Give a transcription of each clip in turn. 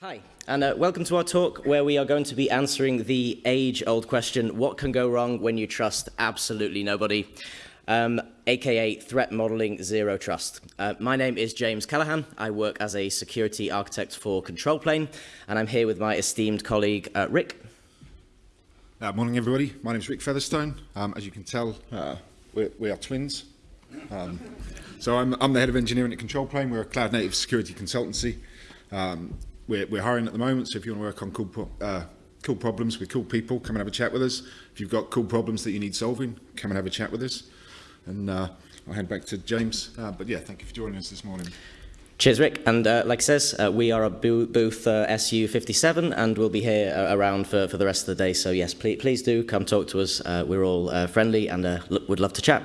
Hi, and uh, welcome to our talk where we are going to be answering the age-old question, what can go wrong when you trust absolutely nobody? Um, aka Threat Modeling Zero Trust. Uh, my name is James Callahan. I work as a security architect for Control Plane, and I'm here with my esteemed colleague, uh, Rick. Uh, morning, everybody. My name is Rick Featherstone. Um, as you can tell, uh, we're, we are twins. Um, so I'm, I'm the head of engineering at Control Plane. We're a cloud-native security consultancy. Um, we're, we're hiring at the moment, so if you want to work on cool, pro uh, cool problems with cool people, come and have a chat with us. If you've got cool problems that you need solving, come and have a chat with us. And uh, I'll hand back to James. Uh, but yeah, thank you for joining us this morning. Cheers, Rick. And uh, like says, uh, we are at booth uh, SU57 and we'll be here uh, around for, for the rest of the day. So yes, please, please do come talk to us. Uh, we're all uh, friendly and uh, would love to chat.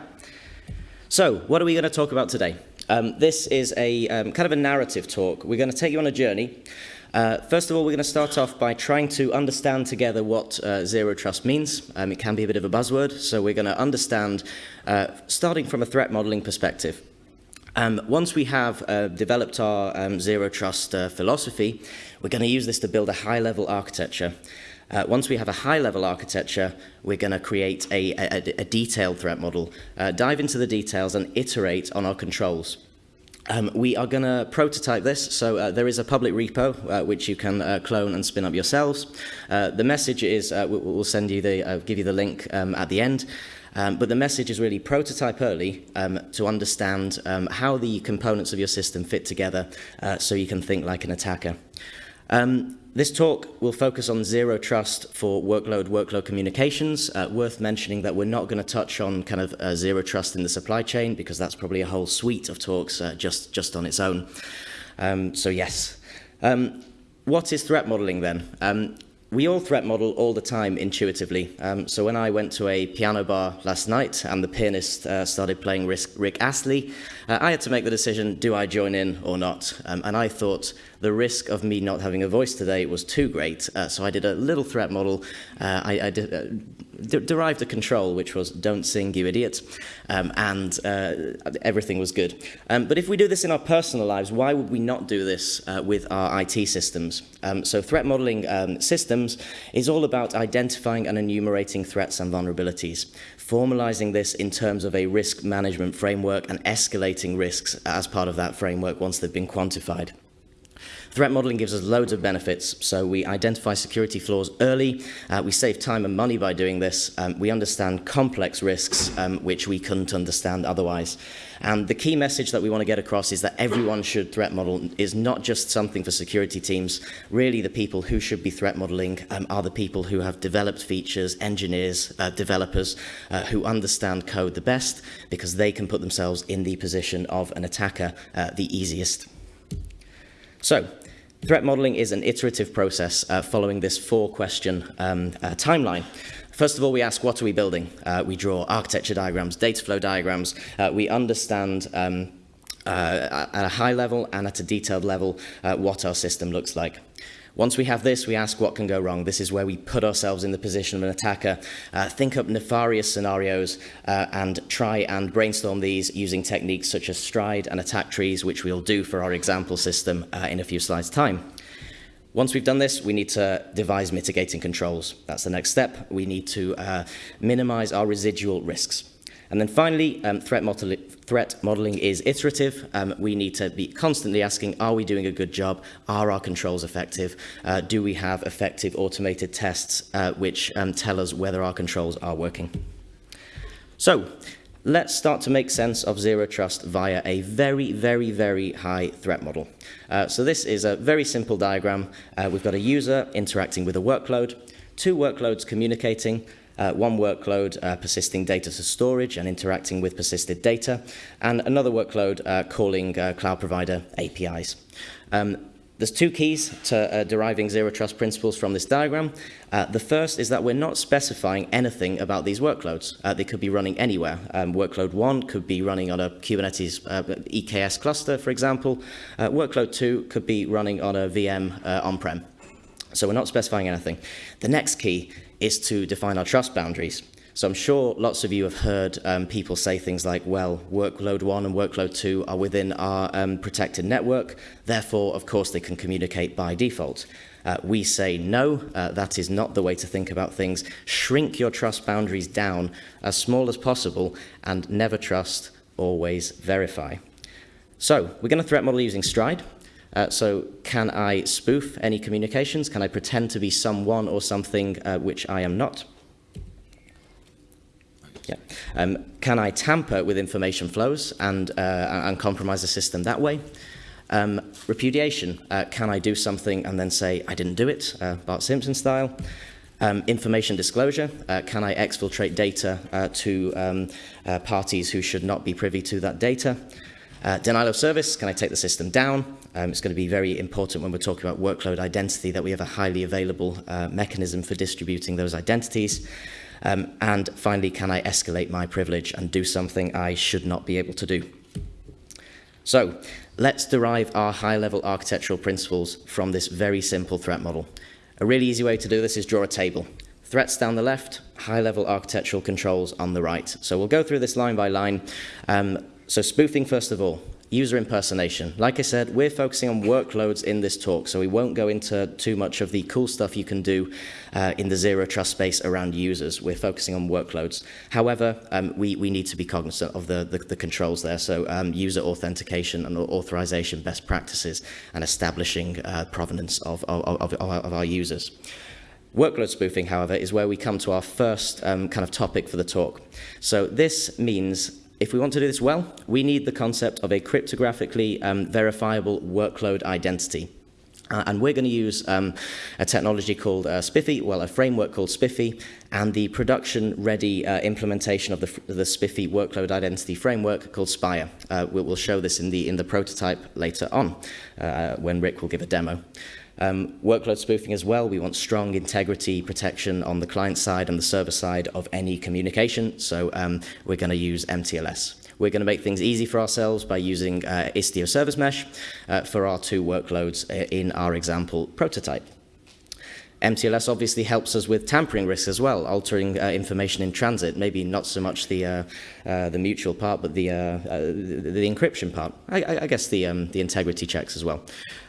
So what are we going to talk about today? Um, this is a um, kind of a narrative talk. We're going to take you on a journey Uh, first of all, we're going to start off by trying to understand together what uh, zero trust means. Um, it can be a bit of a buzzword, so we're going to understand, uh, starting from a threat modeling perspective. Um, once we have uh, developed our um, zero trust uh, philosophy, we're going to use this to build a high-level architecture. Uh, once we have a high-level architecture, we're going to create a, a, a detailed threat model, uh, dive into the details and iterate on our controls. Um, we are going to prototype this, so uh, there is a public repo uh, which you can uh, clone and spin up yourselves. Uh, the message is, uh, we'll send you the, uh, give you the link um, at the end, um, but the message is really prototype early um, to understand um, how the components of your system fit together so you can think like an attacker. Um, This talk will focus on zero trust for workload workload communications. Uh, worth mentioning that we're not going to touch on kind of uh, zero trust in the supply chain because that's probably a whole suite of talks uh, just, just on its own. Um, so yes. Um, what is threat modeling then? Um, we all threat model all the time intuitively. Um, so when I went to a piano bar last night and the pianist uh, started playing Rick Astley, uh, I had to make the decision, do I join in or not? Um, and I thought the risk of me not having a voice today was too great. Uh, so I did a little threat model. Uh, I, uh, de derived a control, which was don't sing, you idiot. Um, and uh, everything was good. Um, but if we do this in our personal lives, why would we not do this with our IT systems? Um, so threat modeling um, systems is all about identifying and enumerating threats and vulnerabilities, formalizing this in terms of a risk management framework and escalating risks as part of that framework once they've been quantified. Threat modeling gives us loads of benefits. So we identify security flaws early. Uh, we save time and money by doing this. Um, we understand complex risks, um, which we couldn't understand otherwise. And the key message that we want to get across is that everyone should threat model is not just something for security teams. Really, the people who should be threat modeling um, are the people who have developed features, engineers, uh, developers, uh, who understand code the best because they can put themselves in the position of an attacker uh, the easiest. So, Threat modeling is an iterative process uh, following this four-question um, uh, timeline. First of all, we ask, what are we building? Uh, we draw architecture diagrams, data flow diagrams. Uh, we understand um, uh, at a high level and at a detailed level uh, what our system looks like. Once we have this, we ask what can go wrong. This is where we put ourselves in the position of an attacker, uh, think up nefarious scenarios, uh, and try and brainstorm these using techniques such as stride and attack trees, which we'll do for our example system uh, in a few slides' time. Once we've done this, we need to devise mitigating controls. That's the next step. We need to uh, minimize our residual risks. And then finally, um, threat, model threat modeling is iterative. Um, we need to be constantly asking, are we doing a good job? Are our controls effective? Uh, do we have effective automated tests uh, which um, tell us whether our controls are working? So, let's start to make sense of zero trust via a very, very, very high threat model. Uh, so this is a very simple diagram. Uh, we've got a user interacting with a workload, two workloads communicating, uh, one workload uh, persisting data to storage and interacting with persisted data, and another workload uh, calling uh, cloud provider APIs. Um, there's two keys to uh, deriving zero trust principles from this diagram. Uh, the first is that we're not specifying anything about these workloads. They could be running anywhere. Um, workload 1 could be running on a Kubernetes EKS cluster, for example. Workload 2 could be running on a VM on-prem. So we're not specifying anything. The next key is to define our trust boundaries. So I'm sure lots of you have heard um, people say things like, well, workload one and workload two are within our um, protected network, therefore, of course, they can communicate by default. Uh, we say no, uh, that is not the way to think about things. Shrink your trust boundaries down as small as possible and never trust, always verify. So we're going to threat model using Stride. Uh, so can I spoof any communications? Can I pretend to be someone or something uh, which I am not? Yeah. Um, can I tamper with information flows and, uh, and compromise the system that way? Um, repudiation, uh, can I do something and then say, I didn't do it, uh, Bart Simpson style? Um, information disclosure, uh, can I exfiltrate data to um, parties who should not be privy to that data? Denial of service, can I take the system down? Um, it's going to be very important when we're talking about workload identity that we have a highly available uh, mechanism for distributing those identities. Um, and finally, can I escalate my privilege and do something I should not be able to do? So let's derive our high-level architectural principles from this very simple threat model. A really easy way to do this is draw a table. Threats down the left, high-level architectural controls on the right. So we'll go through this line by line. Um, so spoofing, first of all user impersonation. Like I said, we're focusing on workloads in this talk, so we won't go into too much of the cool stuff you can do uh, in the zero trust space around users. We're focusing on workloads. However, um, we, we need to be cognizant of the, the, the controls there, so um, user authentication and authorization best practices and establishing uh, provenance of, of, of, of our users. Workload spoofing, however, is where we come to our first um, kind of topic for the talk. So this means if we want to do this well, we need the concept of a cryptographically um, verifiable workload identity. Uh, and we're going to use um, a technology called uh, SPIFFE, well, a framework called SPIFFE, and the production-ready uh, implementation of the, the SPIFFE workload identity framework called Spire. Uh, we'll show this in the, in the prototype later on, uh, when Rick will give a demo. Um, workload spoofing as well, we want strong integrity protection on the client side and the server side of any communication, so um, we're going to use MTLS. We're going to make things easy for ourselves by using uh, Istio Service Mesh uh, for our two workloads uh, in our example prototype. MTLS obviously helps us with tampering risks as well, altering uh, information in transit, maybe not so much the, uh, uh, the mutual part, but the, uh, uh, the, the, encryption part. I, I guess the, um, the integrity checks as well.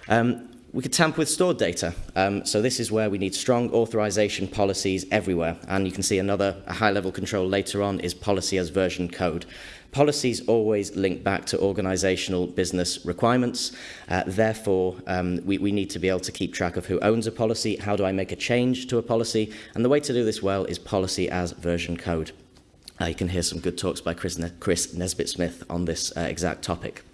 Um, we could tamper with stored data. Um, so this is where we need strong authorization policies everywhere. And you can see another high-level control later on is policy as version code. Policies always link back to organizational business requirements. Uh, therefore, um, we, we need to be able to keep track of who owns a policy, how do I make a change to a policy, and the way to do this well is policy as version code. Uh, you can hear some good talks by Chris, ne Chris Nesbitt-Smith on this uh, exact topic.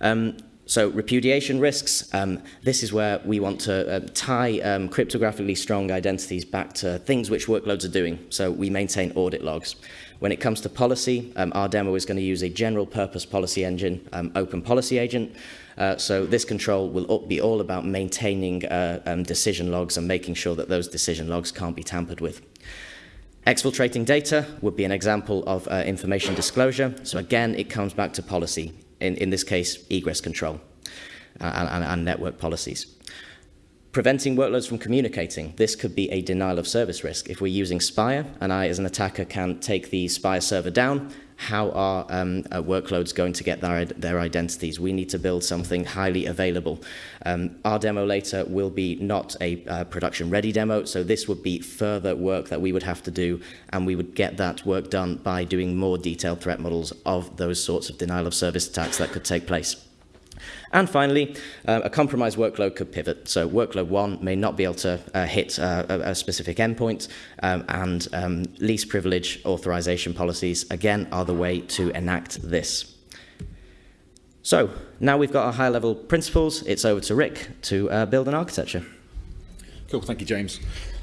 Um, so repudiation risks, um, this is where we want to uh, tie um, cryptographically strong identities back to things which workloads are doing. So we maintain audit logs. When it comes to policy, um, our demo is going to use a general purpose policy engine, um, open policy agent. Uh, so this control will be all about maintaining uh, um, decision logs and making sure that those decision logs can't be tampered with. Exfiltrating data would be an example of uh, information disclosure. So again, it comes back to policy in, in this case, egress control uh, and, and network policies. Preventing workloads from communicating. This could be a denial of service risk. If we're using Spire and I, as an attacker, can take the Spire server down, how are um, uh, workloads going to get their, their identities? We need to build something highly available. Um, our demo later will be not a uh, production-ready demo, so this would be further work that we would have to do, and we would get that work done by doing more detailed threat models of those sorts of denial of service attacks that could take place. And finally, uh, a compromised workload could pivot. So workload one may not be able to uh, hit uh, a, specific endpoint, um, and um, least privilege authorization policies, again, are the way to enact this. So now we've got our high-level principles, it's over to Rick to uh, build an architecture. Cool, thank you, James.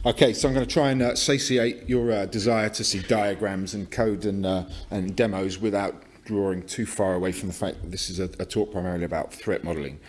Okay, so I'm going to try and uh, satiate your uh, desire to see diagrams and code and, and demos without drawing too far away from the fact that this is a, a talk primarily about threat modeling.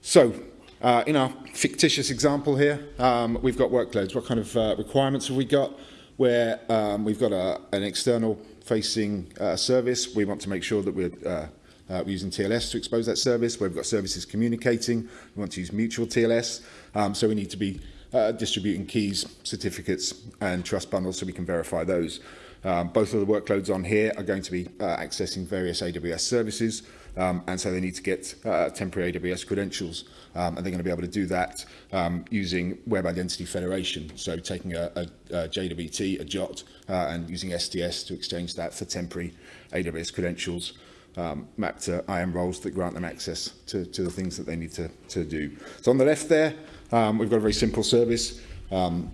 So, uh, in our fictitious example here, um, we've got workloads. What kind of uh, requirements have we got? Where um, we've got a, an external facing uh, service, we want to make sure that we're uh, uh, using TLS to expose that service. Where we've got services communicating, we want to use mutual TLS. Um, so we need to be uh, distributing keys, certificates and trust bundles so we can verify those. Um, both of the workloads on here are going to be uh, accessing various AWS services, um, and so they need to get uh, temporary AWS credentials, um, and they're going to be able to do that um, using Web Identity Federation, so taking a, a, a JWT, a JOT, uh, and using STS to exchange that for temporary AWS credentials um, mapped to IAM roles that grant them access to, to the things that they need to, to do. So on the left there, um, we've got a very simple service. Um,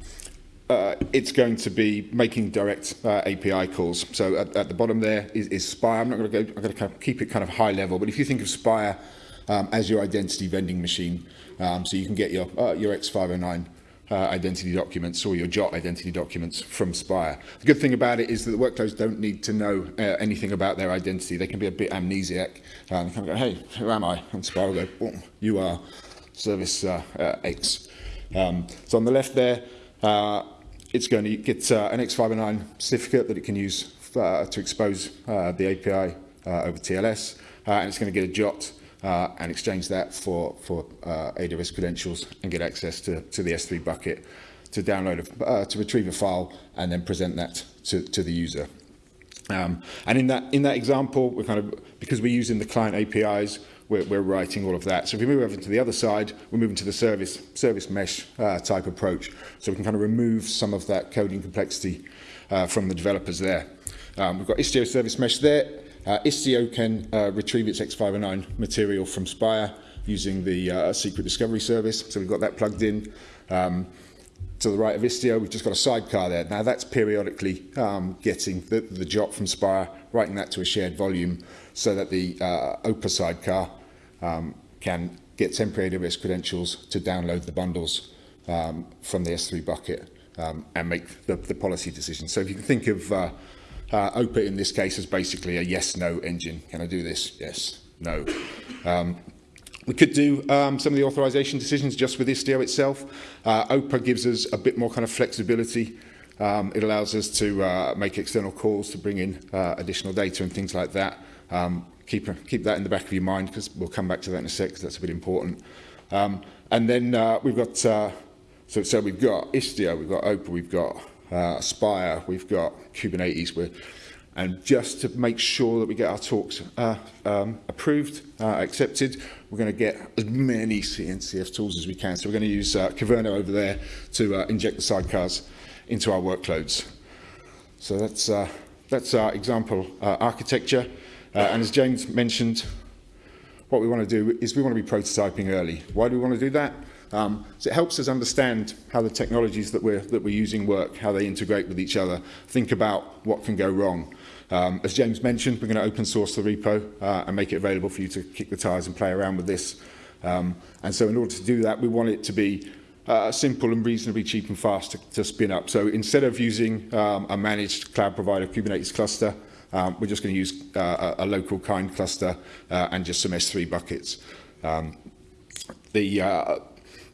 uh, it's going to be making direct uh, API calls. So at, at the bottom there is, is Spire. I'm not going to go. I'm going to kind of keep it kind of high level. But if you think of Spire um, as your identity vending machine, um, so you can get your uh, your X509 uh, identity documents or your JOT identity documents from Spire. The good thing about it is that the workloads don't need to know uh, anything about their identity. They can be a bit amnesiac. Um, they can go, hey, who am I? And Spire will go, you are service uh, uh, X. Um, so on the left there, uh, it's going to get uh, an X509 certificate that it can use uh, to expose uh, the API uh, over TLS, uh, and it's going to get a JOT uh, and exchange that for, for AWS credentials and get access to, to the S3 bucket to download, a, to retrieve a file and then present that to, to the user. Um, and in that, in that example, we're kind of, because we're using the client APIs, we're, we're writing all of that. So if we move over to the other side, we're moving to the service, service mesh uh, type approach. So we can kind of remove some of that coding complexity uh, from the developers there. Um, we've got Istio service mesh there. Uh, Istio can uh, retrieve its X509 material from Spire using the uh, secret discovery service. So we've got that plugged in. Um, to the right of Istio, we've just got a sidecar there. Now that's periodically um, getting the, the JOT from Spire, writing that to a shared volume so that the uh, OPA sidecar um, can get temporary AWS credentials to download the bundles um, from the S3 bucket um, and make the, the policy decision. So if you can think of uh, uh, OPA in this case as basically a yes-no engine. Can I do this? Yes, no. Um, we could do um, some of the authorization decisions just with Istio itself. Uh, OPA gives us a bit more kind of flexibility. Um, it allows us to uh, make external calls to bring in uh, additional data and things like that. Um, keep, keep that in the back of your mind because we'll come back to that in a sec because that's a bit important. Um, and then uh, we've got, uh, so, so we've got Istio, we've got OPA, we've got uh, Spire, we've got Kubernetes, we're, and just to make sure that we get our talks uh, um, approved, uh, accepted, we're going to get as many CNCF tools as we can. So we're going to use uh, over there to uh, inject the sidecars into our workloads. So that's, uh, that's our example uh, architecture. Uh, and as James mentioned, what we want to do is we want to be prototyping early. Why do we want to do that? Um, so it helps us understand how the technologies that we're, that we're using work, how they integrate with each other, think about what can go wrong. Um, as James mentioned, we're going to open source the repo uh, and make it available for you to kick the tires and play around with this. Um, and so in order to do that, we want it to be uh, simple and reasonably cheap and fast to, to spin up. So instead of using um, a managed cloud provider Kubernetes cluster, um, we're just going to use uh, a, local kind cluster uh, and just some S3 buckets. Um, the, uh,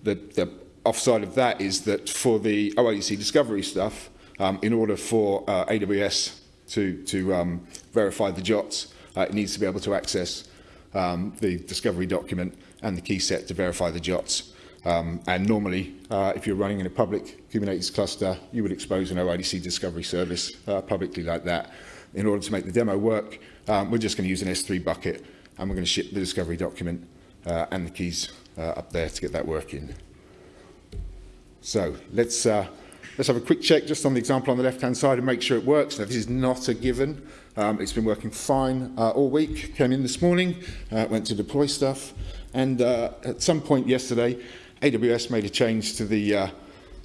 the, the offside of that is that for the OIDC discovery stuff, um, in order for uh, AWS to, to um, verify the JOTs, uh, it needs to be able to access um, the discovery document and the key set to verify the JOTs. Um, and normally, uh, if you're running in a public Kubernetes cluster, you would expose an OIDC discovery service uh, publicly like that. In order to make the demo work, um, we're just going to use an S3 bucket and we're going to ship the discovery document uh, and the keys uh, up there to get that working. So let's, uh, let's have a quick check just on the example on the left-hand side and make sure it works. Now, this is not a given. Um, it's been working fine uh, all week. Came in this morning, uh, went to deploy stuff, and uh, at some point yesterday, AWS made a change to the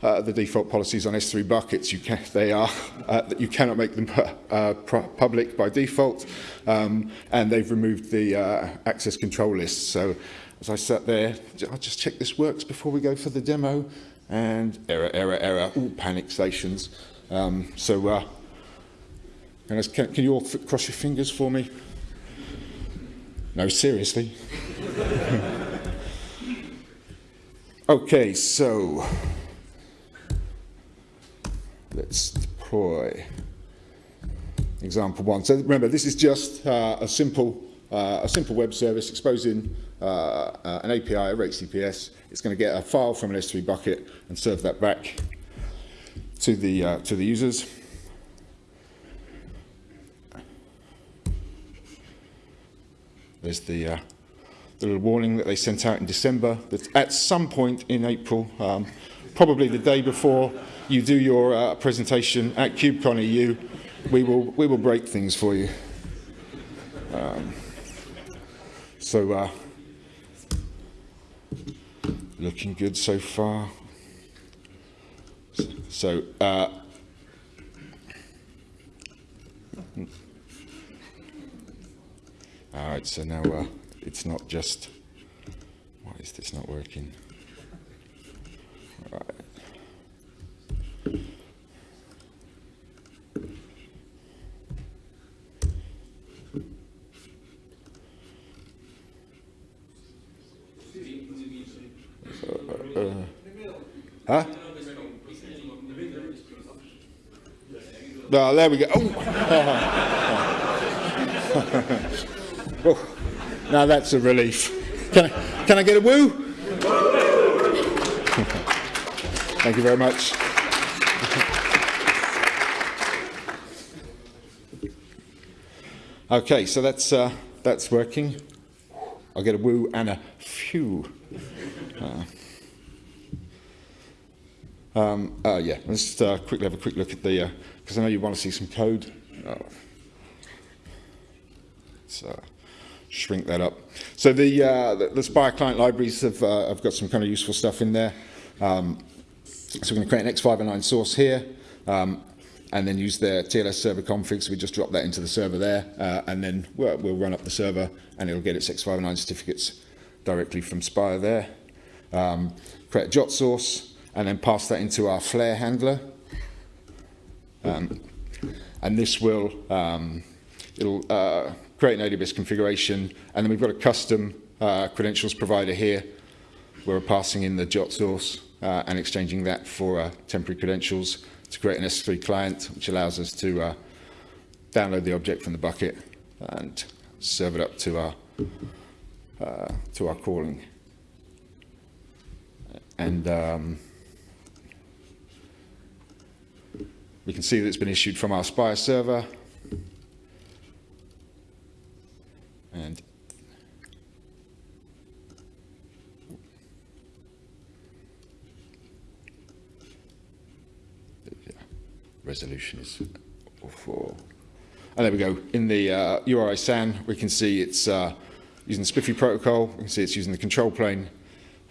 uh, the default policies on S3 buckets. You can, they are uh, you cannot make them uh, public by default, um, and they've removed the uh, access control list. So as I sat there, I'll just check this works before we go for the demo, and error, error, error, all panic stations. Um, so uh, can, can you all cross your fingers for me? No, seriously. okay, so let's deploy example one. So remember, this is just uh, a simple uh, a simple web service exposing uh, uh, an API over HTTPS. It's going to get a file from an S3 bucket and serve that back to the, uh, to the users. There's the, uh, the little warning that they sent out in December that at some point in April, um, probably the day before you do your uh, presentation at KubeCon EU, we will, we will break things for you. Um, so, uh, looking good so far. So, uh, all right, so now uh, it's not just, why is this not working? No, there we go. Oh. oh. Now that's a relief. Can I, can I get a woo? Thank you very much. okay, so that's, uh, that's working. I'll get a woo and a phew. Uh, um, uh, yeah, let's uh, quickly have a quick look at the, because uh, I know you want to see some code. Oh. Shrink that up. So the, uh, the, the Spire client libraries have, have got some kind of useful stuff in there. Um, so we're going to create an X509 source here. Um, and then use their TLS server config. So we just drop that into the server there, uh, and then we'll, we'll run up the server, and it'll get its X509 certificates directly from Spire there. Um, create a JOT source, and then pass that into our Flare handler. Um, and this will um, it'll uh, create an AWS configuration, and then we've got a custom uh, credentials provider here. Where we're passing in the JOT source uh, and exchanging that for uh, temporary credentials to create an S3 client, which allows us to uh, download the object from the bucket and serve it up to our uh, to our calling. And um, we can see that it's been issued from our Spire server. And resolution is 4. And there we go. In the uh, URI SAN, we can see it's uh, using the SPIFFE protocol. We can see it's using the control plane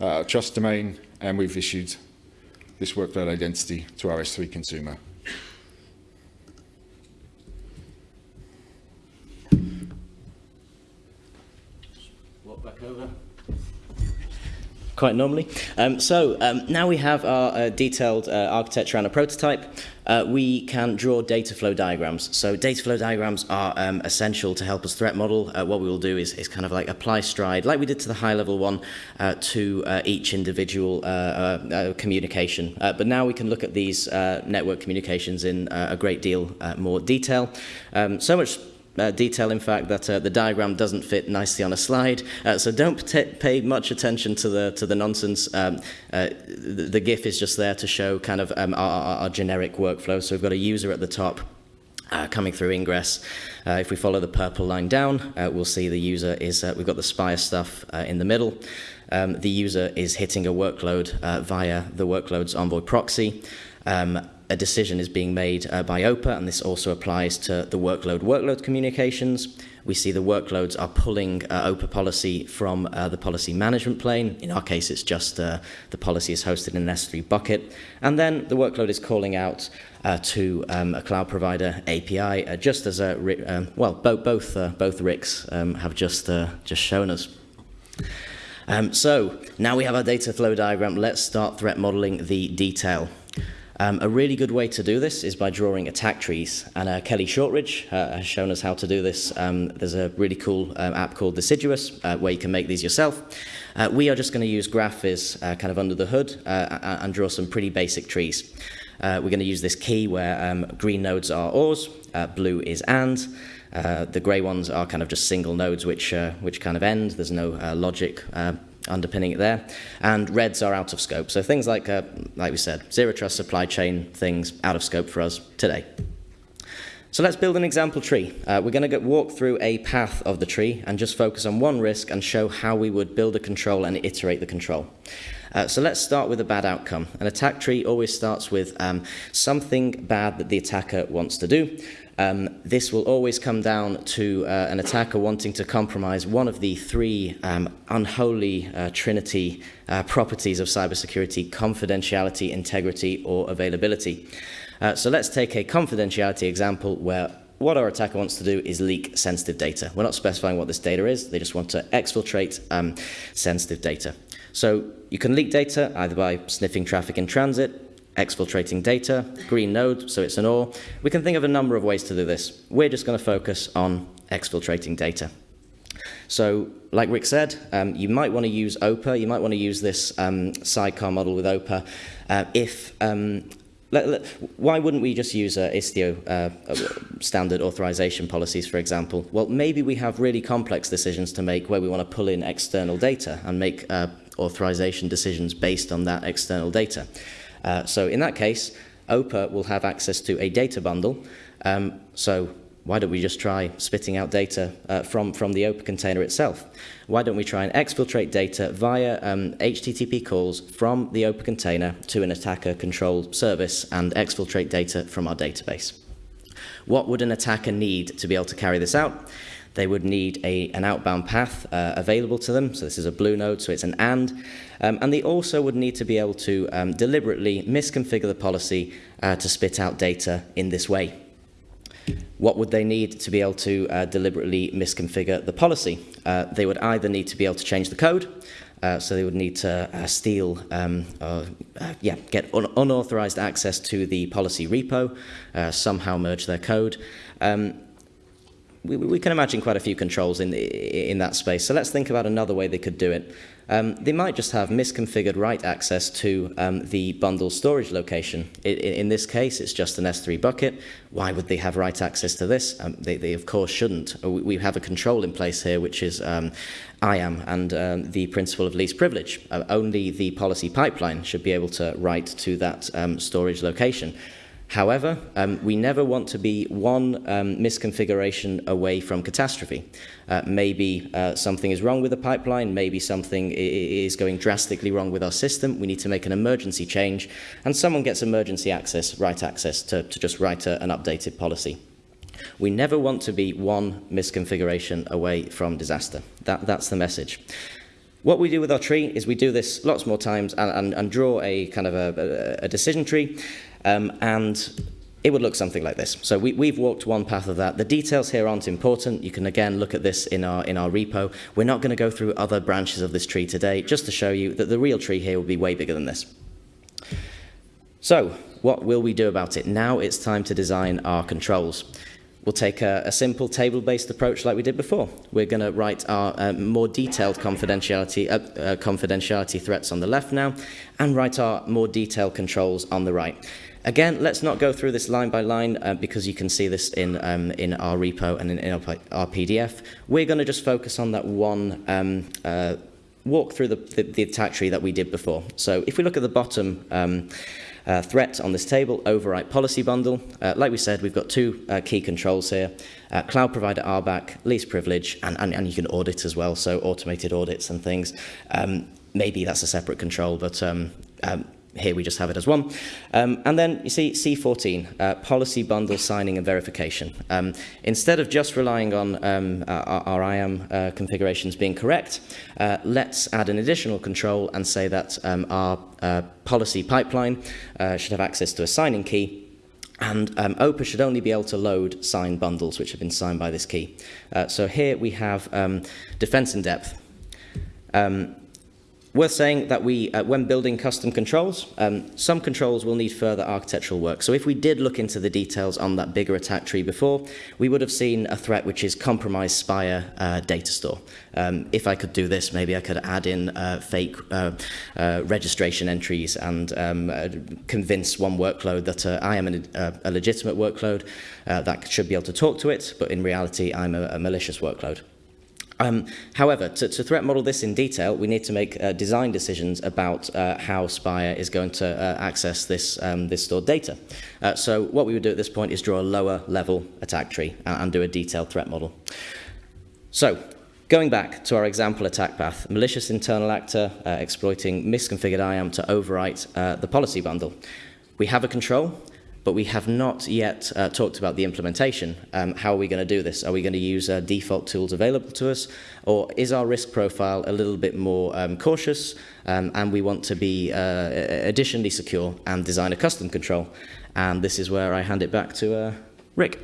uh, trust domain, and we've issued this workload identity to our S3 consumer. Walk back over quite normally. Um, so um, now we have our uh, detailed uh, architecture and a prototype. Uh, we can draw data flow diagrams. So data flow diagrams are um, essential to help us threat model. Uh, what we will do is, is kind of like apply stride, like we did to the high level one, uh, to uh, each individual communication. but now we can look at these network communications in a great deal more detail. Um, so much uh, detail, in fact, that uh, the diagram doesn't fit nicely on a slide. Uh, so don't pay much attention to the to the nonsense. Um, uh, the, the, GIF is just there to show kind of um, our, our, generic workflow. So we've got a user at the top. Uh, coming through ingress. Uh, if we follow the purple line down, we'll see the user is, we've got the Spire stuff in the middle. Um, the user is hitting a workload via the workload's Envoy proxy. Um, a decision is being made uh, by OPA, and this also applies to the workload workload communications. We see the workloads are pulling uh, OPA policy from uh, the policy management plane. In our case, it's just uh, the policy is hosted in an S3 bucket. And then the workload is calling out uh, to um, a cloud provider API, uh, just as a, um, well, bo both, both Ricks um, have just, just shown us. Um, so now we have our data flow diagram. Let's start threat modeling the detail. Um, a really good way to do this is by drawing attack trees. And uh, Kelly Shortridge uh, has shown us how to do this. Um, there's a really cool um, app called Deciduous uh, where you can make these yourself. Uh, we are just going to use GraphViz uh, kind of under the hood uh, and draw some pretty basic trees. We're going to use this key where um, green nodes are ORs, blue is AND. The grey ones are kind of just single nodes which, which kind of end. There's no logic underpinning it there. And reds are out of scope. So things like, uh, like we said, zero trust supply chain things out of scope for us today. So let's build an example tree. Uh, we're going to walk through a path of the tree and just focus on one risk and show how we would build a control and iterate the control. Uh, so let's start with a bad outcome. An attack tree always starts with um, something bad that the attacker wants to do. Um, this will always come down to uh, an attacker wanting to compromise one of the three um, unholy uh, trinity uh, properties of cybersecurity, confidentiality, integrity, or availability. Uh, so let's take a confidentiality example where what our attacker wants to do is leak sensitive data. We're not specifying what this data is, they just want to exfiltrate um, sensitive data. So you can leak data either by sniffing traffic in transit, exfiltrating data, green node, so it's an OR. We can think of a number of ways to do this. We're just going to focus on exfiltrating data. So, like Rick said, um, you might want to use OPA, you might want to use this um, sidecar model with OPA uh, if um, let, let, why wouldn't we just use uh, Istio uh, standard authorization policies, for example? Well, maybe we have really complex decisions to make where we want to pull in external data and make uh, authorization decisions based on that external data. Uh, so in that case, OPA will have access to a data bundle. Um, so why don't we just try spitting out data uh, from, from the OPA container itself? Why don't we try and exfiltrate data via um, HTTP calls from the OPA container to an attacker-controlled service and exfiltrate data from our database? What would an attacker need to be able to carry this out? They would need a, an outbound path uh, available to them. So this is a blue node, so it's an AND. Um, and they also would need to be able to um, deliberately misconfigure the policy uh, to spit out data in this way. What would they need to be able to uh, deliberately misconfigure the policy? Uh, they would either need to be able to change the code, uh, so they would need to uh, steal, um, uh, yeah, get un unauthorized access to the policy repo, uh, somehow merge their code. Um, we, we can imagine quite a few controls in, in that space. So let's think about another way they could do it. Um, they might just have misconfigured write access to um, the bundle storage location. I, in this case, it's just an S3 bucket. Why would they have write access to this? Um, they, they, of course, shouldn't. Uh, we have a control in place here, which is um, IAM and um, the principle of least privilege. Uh, only the policy pipeline should be able to write to that um, storage location. However, um, we never want to be one um, misconfiguration away from catastrophe. Uh, maybe uh, something is wrong with the pipeline, maybe something is going drastically wrong with our system, we need to make an emergency change, and someone gets emergency access, write access, to, to just write a, an updated policy. We never want to be one misconfiguration away from disaster. That, that's the message. What we do with our tree is we do this lots more times and, and, and draw a kind of a, a, a decision tree um, and it would look something like this. So we, we've walked one path of that. The details here aren't important. You can again look at this in our, in our repo. We're not going to go through other branches of this tree today, just to show you that the real tree here will be way bigger than this. So what will we do about it? Now it's time to design our controls. We'll take a, a simple table-based approach like we did before. We're going to write our uh, more detailed confidentiality, uh, uh, confidentiality threats on the left now, and write our more detailed controls on the right. Again, let's not go through this line by line uh, because you can see this in, um, in our repo and in, in our, our, PDF. We're going to just focus on that one um, uh, walk through the, the, the, attack tree that we did before. So if we look at the bottom um, uh, threat on this table, overwrite policy bundle, uh, like we said, we've got two uh, key controls here, uh, cloud provider RBAC, least privilege, and, and, and you can audit as well, so automated audits and things. Um, maybe that's a separate control, but um, um, here we just have it as one. Um, and then you see C14, uh, policy bundle signing and verification. Um, instead of just relying on um, our, our, IAM uh, configurations being correct, uh, let's add an additional control and say that um, our uh, policy pipeline uh, should have access to a signing key and um, OPA should only be able to load signed bundles which have been signed by this key. Uh, so here we have um, defense in depth. Um, worth saying that we, uh, when building custom controls, um, some controls will need further architectural work. So if we did look into the details on that bigger attack tree before, we would have seen a threat which is compromise Spire uh, data store. Um, if I could do this, maybe I could add in uh, fake uh, uh, registration entries and um, uh, convince one workload that I am an, a legitimate workload that should be able to talk to it, but in reality, I'm a, a malicious workload. Um, however, to, to threat model this in detail, we need to make uh, design decisions about uh, how Spire is going to uh, access this, um, this stored data. Uh, so what we would do at this point is draw a lower level attack tree and, and do a detailed threat model. So Going back to our example attack path, malicious internal actor uh, exploiting misconfigured IAM to overwrite uh, the policy bundle. We have a control, but we have not yet uh, talked about the implementation. Um, how are we going to do this? Are we going to use uh, default tools available to us, or is our risk profile a little bit more um, cautious, um, and we want to be uh, additionally secure and design a custom control? And this is where I hand it back to uh, Rick.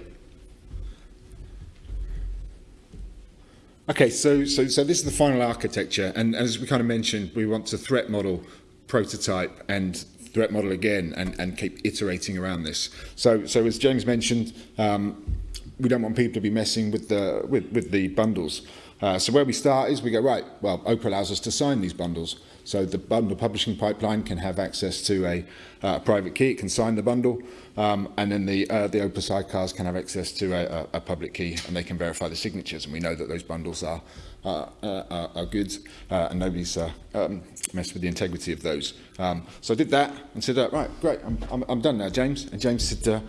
Okay, so, so, so this is the final architecture, and as we kind of mentioned, we want to threat model, prototype, and threat model again and, and keep iterating around this. So, so as James mentioned, um, we don't want people to be messing with the, with, with the bundles. Uh, so where we start is we go, right, well, OPA allows us to sign these bundles. So the bundle publishing pipeline can have access to a uh, private key, it can sign the bundle, um, and then the, uh, the OPA sidecars can have access to a, a, public key and they can verify the signatures. And we know that those bundles are uh, uh, are good uh, and nobody's uh, um, messed with the integrity of those. Um, so I did that and said, right, great, I'm, I'm, I'm done now, James. And James said, uh,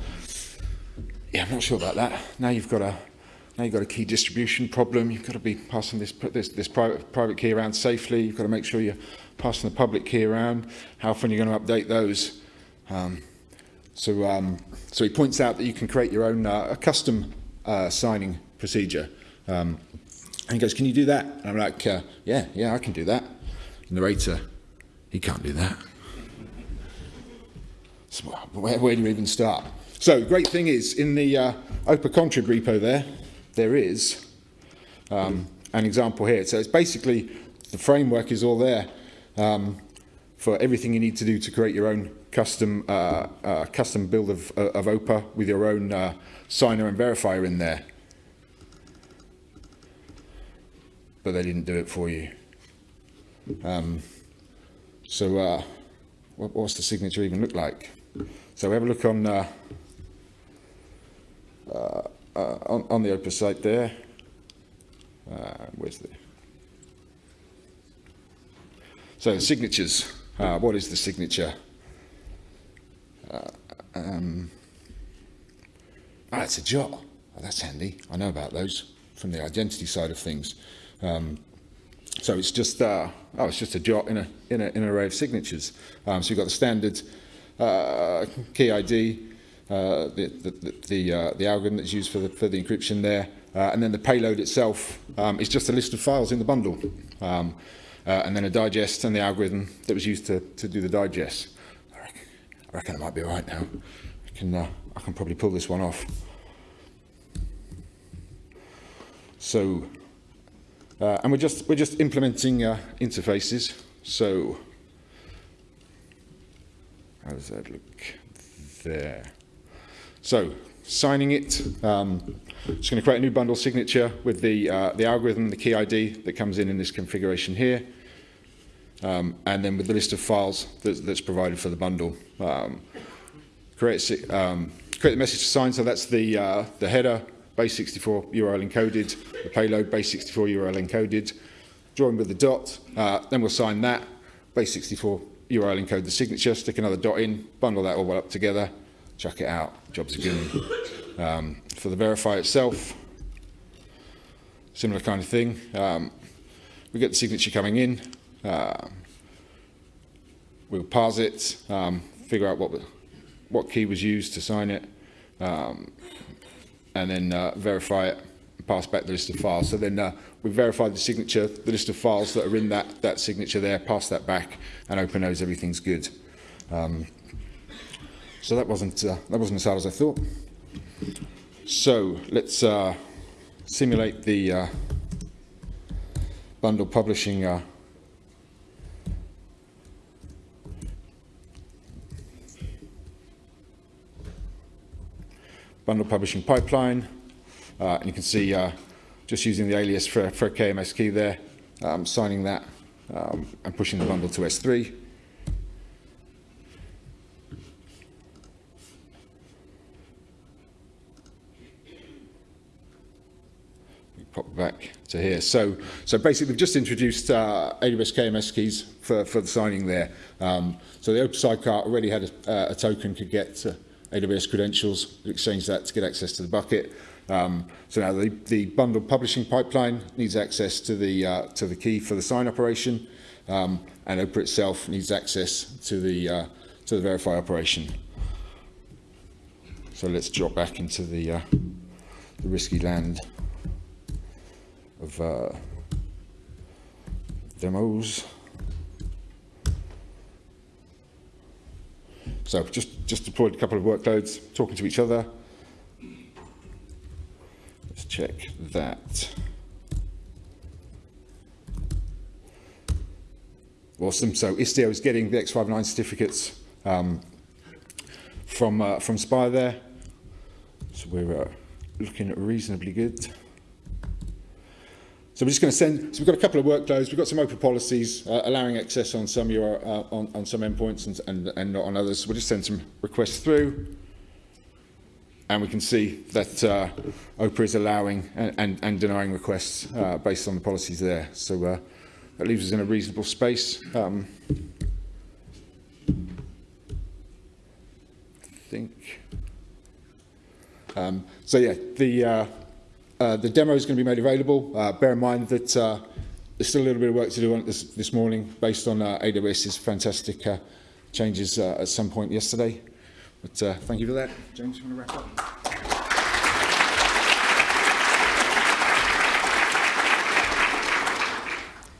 yeah, I'm not sure about that. Now you've got a now you've got a key distribution problem. You've got to be passing this this, this private private key around safely. You've got to make sure you're passing the public key around. How often you're you going to update those? Um, so um, so he points out that you can create your own uh, a custom uh, signing procedure. Um, And he goes, can you do that? And I'm like, uh, yeah, yeah, I can do that. Narrator, he can't do that. So where, where do you even start? So great thing is, in the uh, OPA contrib repo there, there is um, an example here. So it's basically, the framework is all there um, for everything you need to do to create your own custom uh, uh, custom build of, of OPA with your own uh, signer and verifier in there. but they didn't do it for you. Um, so uh, what, what's the signature even look like? So have a look on uh, uh, uh on, on the OPA's site there. Uh, where's the so the signatures. Uh, what is the signature? Uh, um, ah, it's a jot. Oh, that's handy. I know about those from the identity side of things. Um, so it's just uh, oh, it's just a jot in a in, a, in an array of signatures. Um, so you've got the standard uh, key ID, uh, the the the, uh, the algorithm that's used for the for the encryption there, uh, and then the payload itself um, is just a list of files in the bundle, um, uh, and then a digest and the algorithm that was used to to do the digest. I reckon, I reckon might be all right now. I can uh, I can probably pull this one off. So Uh, and we're just, we're just implementing uh, interfaces. So how does that look there? So signing it, um, just going to create a new bundle signature with the, uh, the algorithm, the key ID that comes in in this configuration here. Um, and then with the list of files that, that's provided for the bundle. Um, create, um, create the message to sign, so that's the, uh, the header, base64 URL encoded, the payload base64 URL encoded, join with the dot, uh, then we'll sign that, base64 URL encode the signature, stick another dot in, bundle that all up together, chuck it out, jobs are good. Um, for the verify itself, similar kind of thing. Um, we get the signature coming in, we'll parse it, um, figure out what, what key was used to sign it, um, and then uh, verify it pass back the list of files. So then uh, we verify the signature, the list of files that are in that, that signature there, pass that back, and OPA knows everything's good. Um, so that wasn't, uh, that wasn't as hard as I thought. So let's uh, simulate the uh, bundle publishing bundle publishing pipeline. Uh, and you can see uh, just using the alias for, for a KMS key there, um, signing that um, and pushing the bundle to S3. pop back to here. So, so basically, we've just introduced uh, AWS KMS keys for, for the signing there. Um, so the OPA Sidecar already had a, uh, a token could get uh, AWS credentials, exchange that to get access to the bucket. Um, so now the, the bundled publishing pipeline needs access to the, uh, to the key for the sign operation, um, and OPA itself needs access to the, uh, to the verify operation. So let's drop back into the, uh, the risky land of uh, demos. So just, just deployed a couple of workloads, talking to each other. Let's check that. Awesome. So Istio is getting the X.509 certificates um, from uh, from Spire there. So we're uh, looking reasonably good. So we're just going to send, so we've got a couple of workloads, we've got some OPA policies uh, allowing access on some, uh, on, on some endpoints and, and, and not on others. We'll just send some requests through and we can see that uh, is allowing and, and, and denying requests uh, based on the policies there. So uh, that leaves us in a reasonable space. Um, I think. Um, so yeah, the Uh, the demo is going to be made available. Uh, bear in mind that uh, there's still a little bit of work to do on it this, this morning based on uh, AWS's fantastic uh, changes uh, at some point yesterday. But uh, thank you for that. James, you want to wrap up?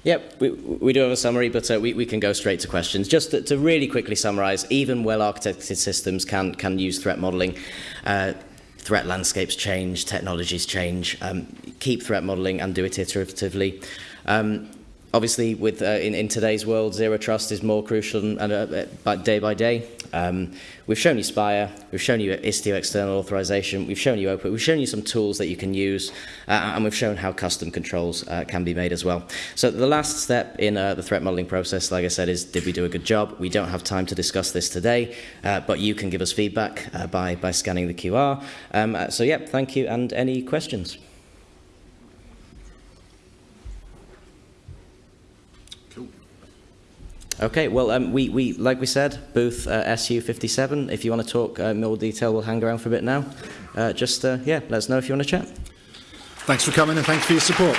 Yep, we, we do have a summary, but uh, we, we can go straight to questions. Just to, to really quickly summarize, even well-architected systems can, can use threat modeling. Uh, threat landscapes change, technologies change, um, keep threat modeling and do it iteratively. Um, obviously, with uh, in, in today's world, zero trust is more crucial and, uh, uh, day by day. Um, we've shown you Spire, we've shown you Istio external authorization, we've shown you OPA, we've shown you some tools that you can use, uh, and we've shown how custom controls uh, can be made as well. So the last step in uh, the threat modeling process, like I said, is did we do a good job? We don't have time to discuss this today, uh, but you can give us feedback uh, by, by scanning the QR. Um, uh, so yeah, thank you, and any questions? Okay, well, um, we, we, like we said, booth uh, SU57. If you want to talk uh, more detail, we'll hang around for a bit now. Uh, just, uh, yeah, let us know if you want to chat. Thanks for coming and thanks for your support.